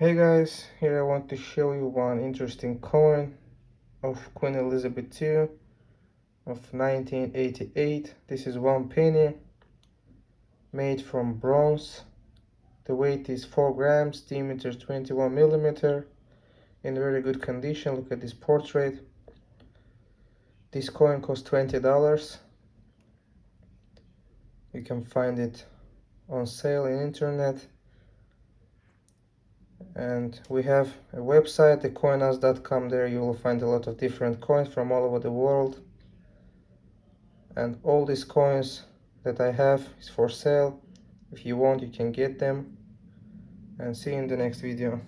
Hey guys, here I want to show you one interesting coin of Queen Elizabeth II of 1988. This is one penny made from bronze. The weight is 4 grams, diameter 21 millimeter in very good condition. Look at this portrait. This coin cost $20. You can find it on sale in internet and we have a website thecoinhouse.com there you will find a lot of different coins from all over the world. And all these coins that I have is for sale. If you want you can get them. And see you in the next video